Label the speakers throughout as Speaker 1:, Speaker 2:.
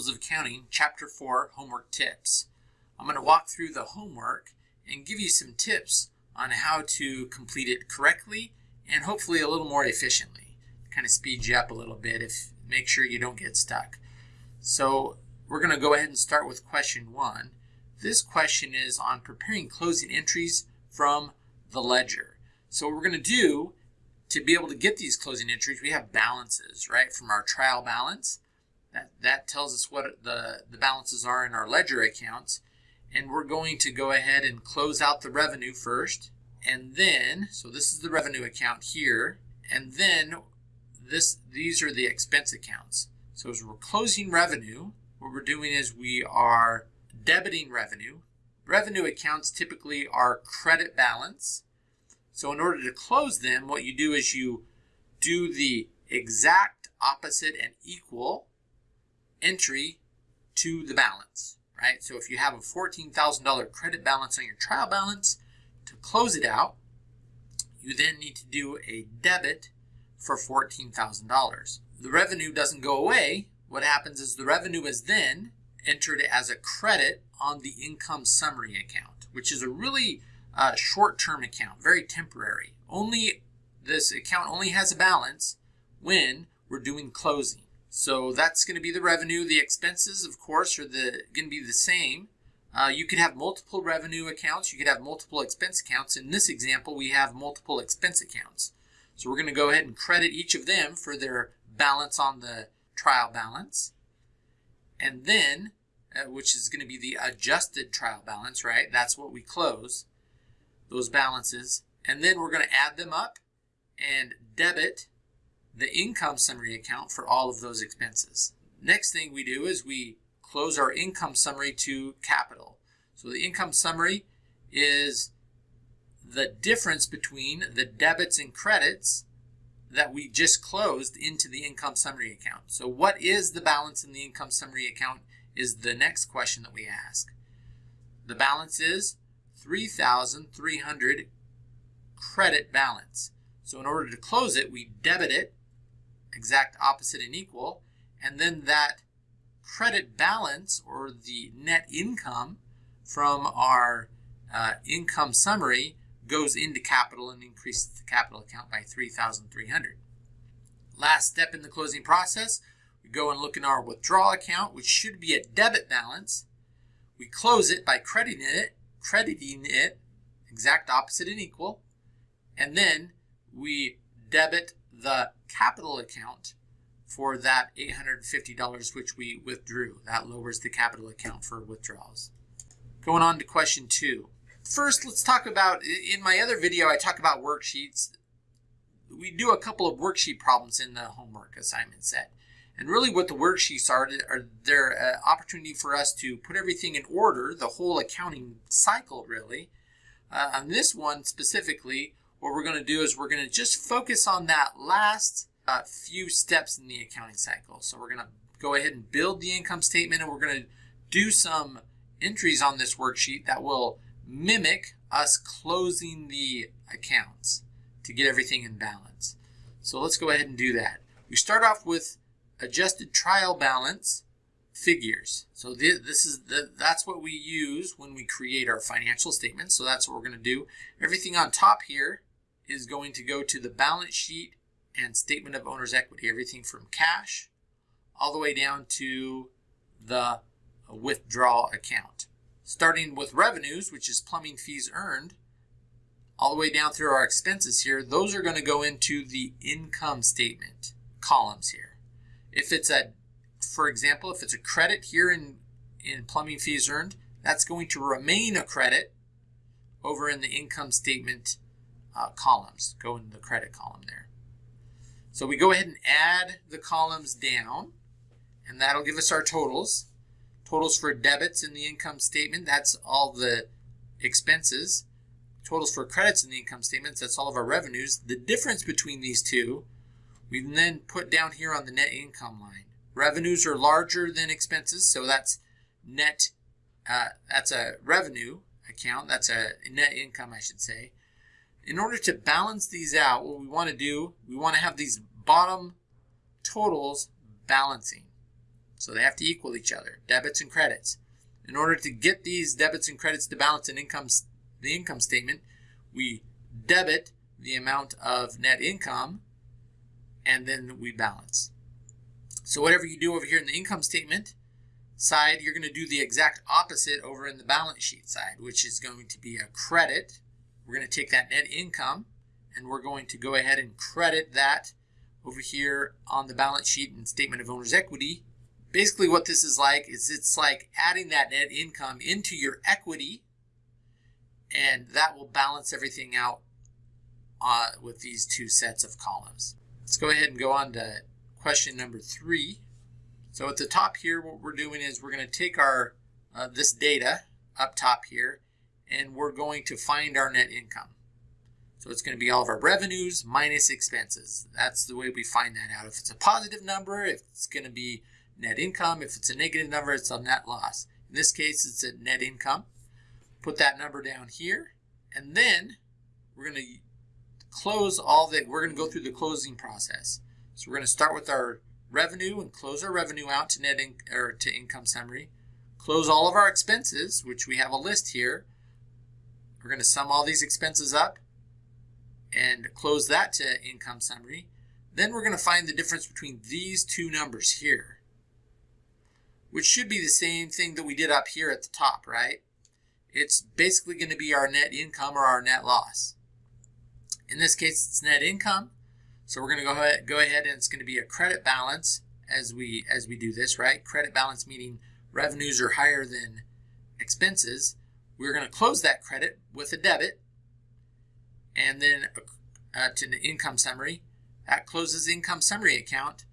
Speaker 1: Principles of Accounting, Chapter 4, Homework Tips. I'm going to walk through the homework and give you some tips on how to complete it correctly and hopefully a little more efficiently. Kind of speed you up a little bit if make sure you don't get stuck. So we're going to go ahead and start with question one. This question is on preparing closing entries from the ledger. So what we're going to do to be able to get these closing entries, we have balances, right, from our trial balance. That, that tells us what the, the balances are in our ledger accounts. And we're going to go ahead and close out the revenue first. And then, so this is the revenue account here. And then this these are the expense accounts. So as we're closing revenue, what we're doing is we are debiting revenue. Revenue accounts typically are credit balance. So in order to close them, what you do is you do the exact opposite and equal entry to the balance, right? So if you have a $14,000 credit balance on your trial balance, to close it out, you then need to do a debit for $14,000. The revenue doesn't go away. What happens is the revenue is then entered as a credit on the income summary account, which is a really uh, short-term account, very temporary. Only this account only has a balance when we're doing closing. So that's going to be the revenue. The expenses, of course, are the going to be the same. Uh, you could have multiple revenue accounts. You could have multiple expense accounts. In this example, we have multiple expense accounts. So we're going to go ahead and credit each of them for their balance on the trial balance. And then, uh, which is going to be the adjusted trial balance, right? That's what we close, those balances. And then we're going to add them up and debit the income summary account for all of those expenses. Next thing we do is we close our income summary to capital. So the income summary is the difference between the debits and credits that we just closed into the income summary account. So what is the balance in the income summary account is the next question that we ask. The balance is 3,300 credit balance. So in order to close it, we debit it, exact opposite and equal, and then that credit balance or the net income from our uh, income summary goes into capital and increases the capital account by 3,300. Last step in the closing process, we go and look in our withdrawal account, which should be a debit balance. We close it by crediting it, crediting it, exact opposite and equal, and then we debit the capital account for that $850 which we withdrew. That lowers the capital account for withdrawals. Going on to question two. First, let's talk about, in my other video, I talk about worksheets. We do a couple of worksheet problems in the homework assignment set. And really what the worksheets are, are they're an opportunity for us to put everything in order, the whole accounting cycle really. Uh, on this one specifically, what we're going to do is we're going to just focus on that last uh, few steps in the accounting cycle. So we're going to go ahead and build the income statement and we're going to do some entries on this worksheet that will mimic us closing the accounts to get everything in balance. So let's go ahead and do that. We start off with adjusted trial balance figures. So this is the, that's what we use when we create our financial statements. So that's what we're going to do. Everything on top here is going to go to the balance sheet and statement of owner's equity. Everything from cash all the way down to the withdrawal account starting with revenues, which is plumbing fees earned, all the way down through our expenses here, those are going to go into the income statement columns here. If it's a, for example, if it's a credit here in, in plumbing fees earned, that's going to remain a credit over in the income statement uh, columns, go in the credit column there. So we go ahead and add the columns down, and that'll give us our totals. Totals for debits in the income statement, that's all the expenses. Totals for credits in the income statement, that's all of our revenues. The difference between these two, we then put down here on the net income line. Revenues are larger than expenses, so that's net, uh, that's a revenue account, that's a net income, I should say. In order to balance these out, what we want to do, we want to have these bottom totals balancing. So they have to equal each other, debits and credits. In order to get these debits and credits to balance an income, the income statement, we debit the amount of net income and then we balance. So whatever you do over here in the income statement side, you're going to do the exact opposite over in the balance sheet side, which is going to be a credit. We're going to take that net income and we're going to go ahead and credit that over here on the balance sheet and statement of owner's equity. Basically what this is like is it's like adding that net income into your equity and that will balance everything out uh, with these two sets of columns. Let's go ahead and go on to question number three. So at the top here, what we're doing is we're going to take our uh, this data up top here, and we're going to find our net income. So it's going to be all of our revenues minus expenses. That's the way we find that out. If it's a positive number, it's going to be net income. If it's a negative number, it's a net loss. In this case, it's a net income. Put that number down here, and then we're going to close all the, we're going to go through the closing process. So we're going to start with our revenue and close our revenue out to net in, or to income summary. Close all of our expenses, which we have a list here. We're going to sum all these expenses up and close that to income summary. Then we're going to find the difference between these two numbers here, which should be the same thing that we did up here at the top, right? It's basically going to be our net income or our net loss. In this case, it's net income. So we're going to go ahead, go ahead and it's going to be a credit balance as we as we do this, right? Credit balance meaning revenues are higher than expenses. We're going to close that credit with a debit and then uh, to the income summary. That closes the income summary account.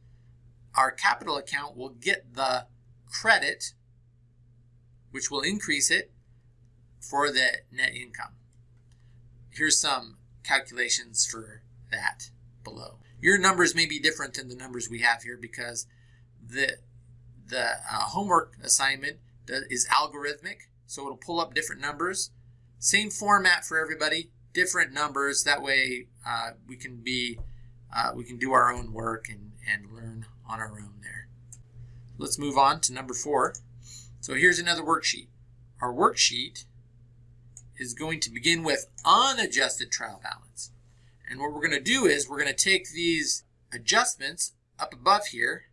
Speaker 1: Our capital account will get the credit, which will increase it for the net income. Here's some calculations for that below. Your numbers may be different than the numbers we have here because the, the uh, homework assignment is algorithmic, so it'll pull up different numbers. Same format for everybody, different numbers. That way uh, we can be uh, we can do our own work and, and learn on our own there. Let's move on to number four. So here's another worksheet. Our worksheet is going to begin with unadjusted trial balance. And what we're going to do is we're going to take these adjustments up above here.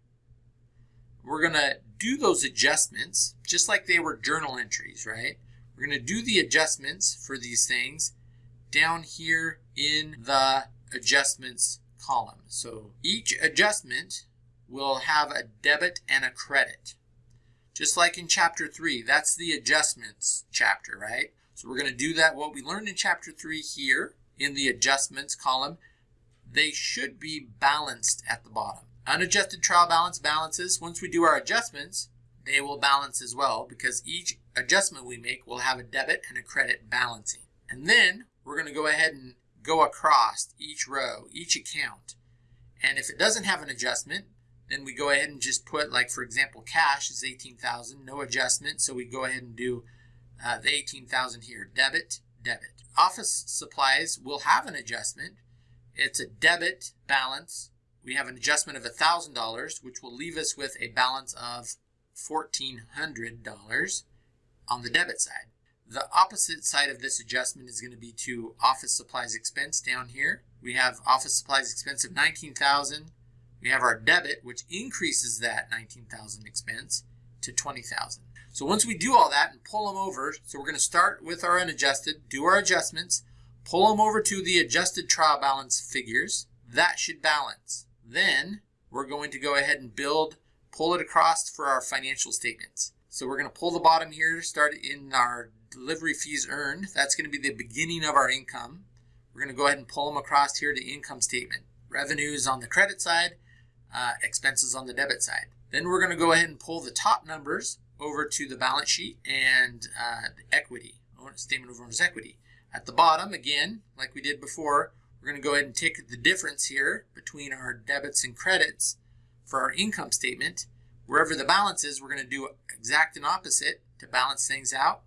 Speaker 1: We're going to do those adjustments just like they were journal entries, right? We're going to do the adjustments for these things down here in the adjustments column. So each adjustment will have a debit and a credit. Just like in chapter 3, that's the adjustments chapter, right? So we're going to do that, what we learned in chapter 3 here in the adjustments column. They should be balanced at the bottom. Unadjusted trial balance balances. Once we do our adjustments, they will balance as well because each adjustment we make will have a debit and a credit balancing. And then we're going to go ahead and go across each row, each account. And if it doesn't have an adjustment, then we go ahead and just put, like for example, cash is 18,000, no adjustment. So we go ahead and do uh, the 18,000 here, debit, debit. Office supplies will have an adjustment. It's a debit balance. We have an adjustment of $1,000, which will leave us with a balance of $1,400 on the debit side. The opposite side of this adjustment is going to be to office supplies expense down here. We have office supplies expense of 19,000. We have our debit, which increases that 19,000 expense to 20,000. So once we do all that and pull them over, so we're going to start with our unadjusted, do our adjustments, pull them over to the adjusted trial balance figures. That should balance. Then we're going to go ahead and build, pull it across for our financial statements. So we're going to pull the bottom here, start in our delivery fees earned. That's going to be the beginning of our income. We're going to go ahead and pull them across here to income statement. Revenues on the credit side, uh, expenses on the debit side. Then we're going to go ahead and pull the top numbers over to the balance sheet and uh, the equity, statement of owner's equity. At the bottom, again, like we did before, we're going to go ahead and take the difference here between our debits and credits for our income statement. Wherever the balance is, we're going to do exact and opposite to balance things out.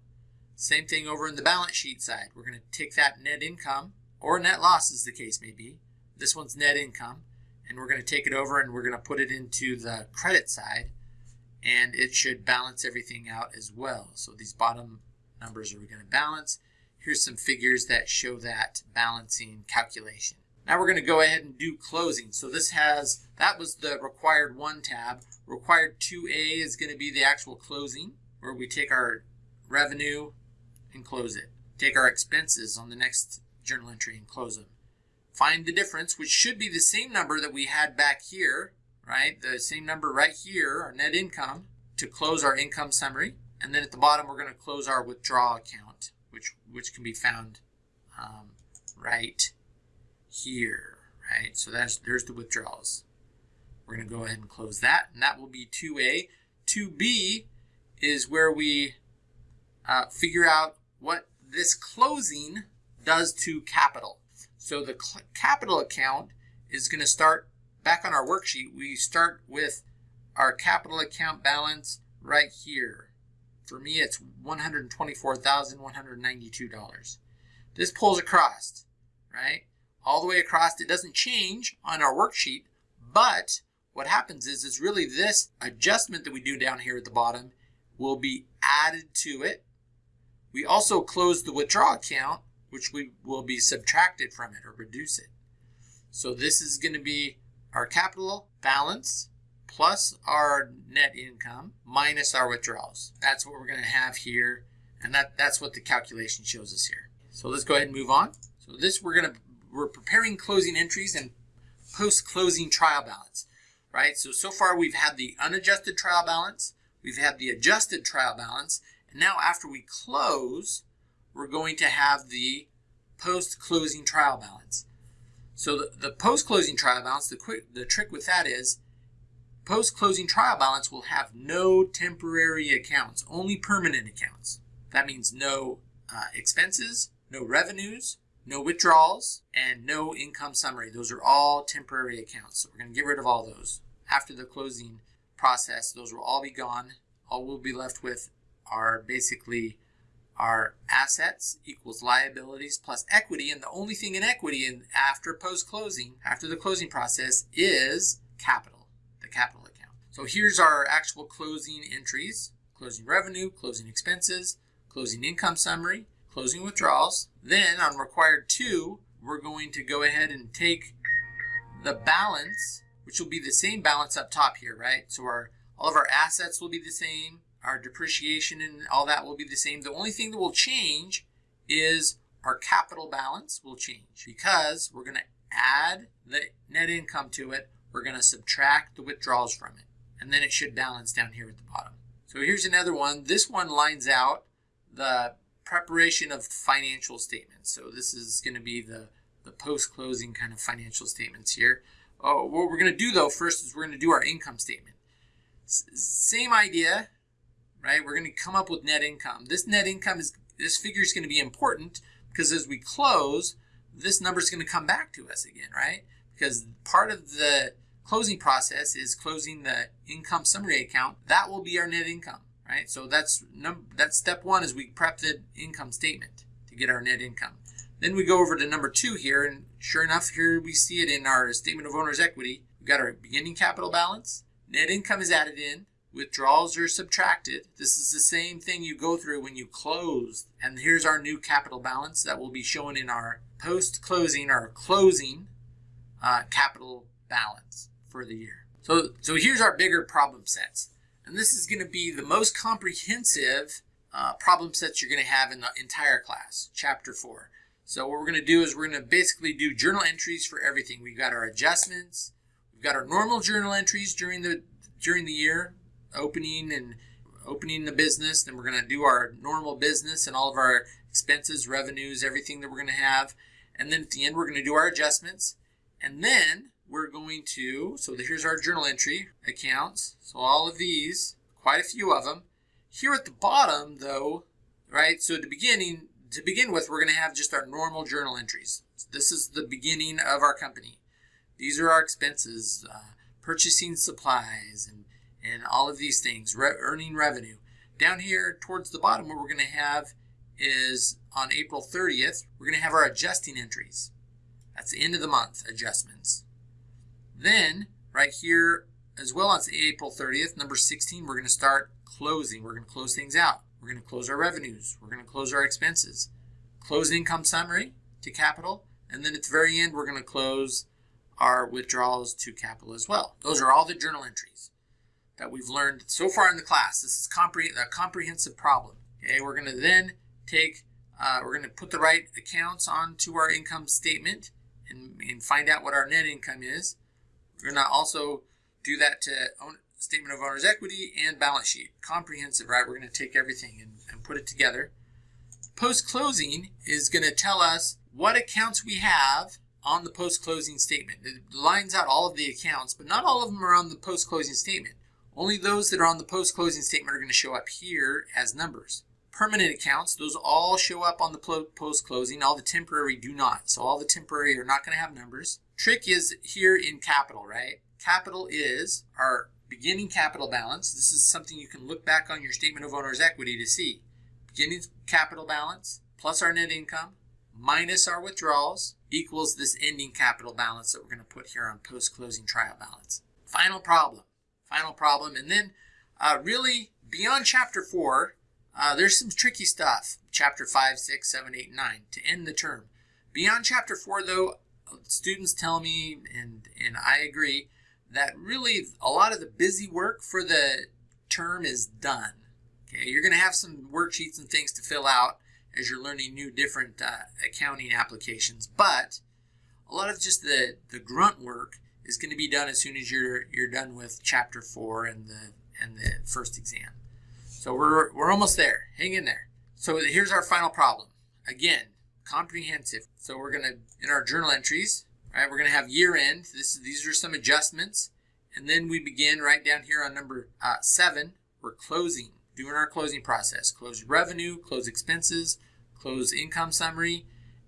Speaker 1: Same thing over in the balance sheet side. We're going to take that net income, or net loss as the case may be. This one's net income. And we're going to take it over and we're going to put it into the credit side. and it should balance everything out as well. So these bottom numbers are going to balance. Here's some figures that show that balancing calculation. Now we're going to go ahead and do closing. So this has, that was the required one tab. Required 2A is going to be the actual closing where we take our revenue and close it. Take our expenses on the next journal entry and close them. Find the difference, which should be the same number that we had back here, right? The same number right here, our net income, to close our income summary. And then at the bottom, we're going to close our withdrawal account, which, which can be found um, right here, right? So that's there's the withdrawals. We're going to go ahead and close that, and that will be 2A. 2B is where we uh, figure out what this closing does to capital. So the capital account is going to start back on our worksheet. We start with our capital account balance right here. For me, it's $124,192. This pulls across, right? All the way across. It doesn't change on our worksheet, but what happens is, is really this adjustment that we do down here at the bottom will be added to it. We also close the withdrawal account, which we will be subtracted from it or reduce it. So this is going to be our capital balance plus our net income minus our withdrawals. That's what we're going to have here. And that, that's what the calculation shows us here. So let's go ahead and move on. So this we're going to, we're preparing closing entries and post-closing trial balance, right? So, so far we've had the unadjusted trial balance, we've had the adjusted trial balance, and now after we close, we're going to have the post-closing trial balance. So the, the post-closing trial balance, the, quick, the trick with that is Post-closing trial balance will have no temporary accounts, only permanent accounts. That means no uh, expenses, no revenues, no withdrawals, and no income summary. Those are all temporary accounts. So we're going to get rid of all those. After the closing process, those will all be gone. All we'll be left with are basically our assets equals liabilities plus equity. And the only thing in equity in after post-closing, after the closing process, is capital the capital account. So here's our actual closing entries, closing revenue, closing expenses, closing income summary, closing withdrawals. Then on required two, we're going to go ahead and take the balance, which will be the same balance up top here, right? So our all of our assets will be the same, our depreciation and all that will be the same. The only thing that will change is our capital balance will change because we're going to add the net income to it we're going to subtract the withdrawals from it. And then it should balance down here at the bottom. So here's another one. This one lines out the preparation of financial statements. So this is going to be the, the post-closing kind of financial statements here. Oh, what we're going to do though first is we're going to do our income statement. S same idea, right? We're going to come up with net income. This net income is, this figure is going to be important because as we close, this number is going to come back to us again, right? Because part of the closing process is closing the income summary account. That will be our net income, right? So that's num that's step one is we prep the income statement to get our net income. Then we go over to number two here, and sure enough, here we see it in our statement of owner's equity. We've got our beginning capital balance, net income is added in, withdrawals are subtracted. This is the same thing you go through when you close. And here's our new capital balance that will be shown in our post-closing or closing uh, capital balance for the year. So, so here's our bigger problem sets. And this is going to be the most comprehensive uh, problem sets you're going to have in the entire class, chapter 4. So what we're going to do is we're going to basically do journal entries for everything. We've got our adjustments, we've got our normal journal entries during the during the year, opening and opening the business. Then we're going to do our normal business and all of our expenses, revenues, everything that we're going to have. And then at the end, we're going to do our adjustments. And then we're going to, so here's our journal entry accounts. So all of these, quite a few of them. Here at the bottom though, right, so the beginning, to begin with, we're going to have just our normal journal entries. This is the beginning of our company. These are our expenses, uh, purchasing supplies and, and all of these things, re earning revenue. Down here towards the bottom, what we're going to have is on April 30th, we're going to have our adjusting entries. That's the end of the month adjustments. Then, right here as well on April 30th, number 16, we're going to start closing. We're going to close things out. We're going to close our revenues. We're going to close our expenses. Close income summary to capital. And then at the very end, we're going to close our withdrawals to capital as well. Those are all the journal entries that we've learned so far in the class. This is compre a comprehensive problem. Okay, we're going to then take, uh, we're going to put the right accounts onto our income statement and, and find out what our net income is. We're going to also do that to own, statement of owner's equity and balance sheet. Comprehensive, right? We're going to take everything and, and put it together. Post-closing is going to tell us what accounts we have on the post-closing statement. It lines out all of the accounts, but not all of them are on the post-closing statement. Only those that are on the post-closing statement are going to show up here as numbers. Permanent accounts, those all show up on the post-closing. All the temporary do not. So all the temporary are not going to have numbers. Trick is here in capital, right? Capital is our beginning capital balance. This is something you can look back on your statement of owner's equity to see. Beginning capital balance plus our net income minus our withdrawals equals this ending capital balance that we're going to put here on post-closing trial balance. Final problem. Final problem. And then uh, really beyond chapter 4, uh, there's some tricky stuff. Chapter 5, 6, 7, 8, 9 to end the term. Beyond chapter 4 though, students tell me, and, and I agree, that really a lot of the busy work for the term is done. Okay, you're going to have some worksheets and things to fill out as you're learning new different uh, accounting applications, but a lot of just the, the grunt work is going to be done as soon as you're you're done with chapter four and the and the first exam. So we're we're almost there. Hang in there. So here's our final problem. Again, comprehensive. So we're going to in our journal entries right? We're going to have year end. This, these are some adjustments. And then we begin right down here on number uh, seven. We're closing, doing our closing process. Close revenue, close expenses, close income summary,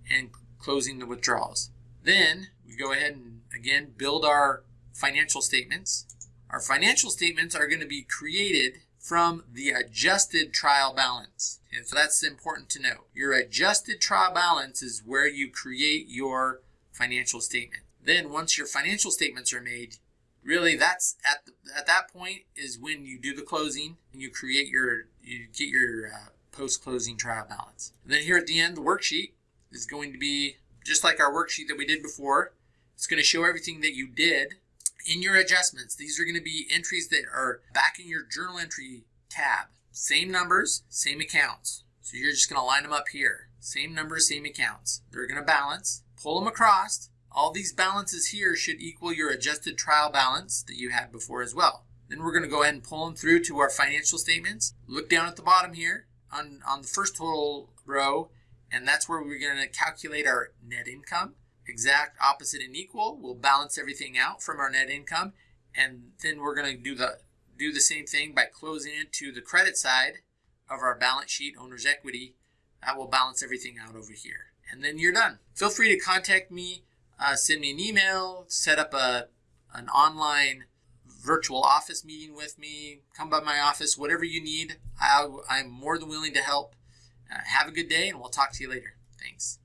Speaker 1: and closing the withdrawals. Then we go ahead and again build our financial statements. Our financial statements are going to be created from the adjusted trial balance. And so that's important to know. Your adjusted trial balance is where you create your financial statement. Then once your financial statements are made, really that's at the, at that point is when you do the closing and you create your you get your uh, post-closing trial balance. And then here at the end, the worksheet is going to be just like our worksheet that we did before. It's going to show everything that you did in your adjustments. These are going to be entries that are back in your journal entry tab. Same numbers, same accounts. So you're just going to line them up here. Same numbers, same accounts. They're going to balance pull them across. All these balances here should equal your adjusted trial balance that you had before as well. Then we're going to go ahead and pull them through to our financial statements. Look down at the bottom here on, on the first total row, and that's where we're going to calculate our net income. Exact opposite and equal. We'll balance everything out from our net income, and then we're going to do the do the same thing by closing it to the credit side of our balance sheet, owner's equity. That will balance everything out over here and then you're done. Feel free to contact me, uh, send me an email, set up a, an online virtual office meeting with me, come by my office, whatever you need. I, I'm more than willing to help. Uh, have a good day, and we'll talk to you later. Thanks.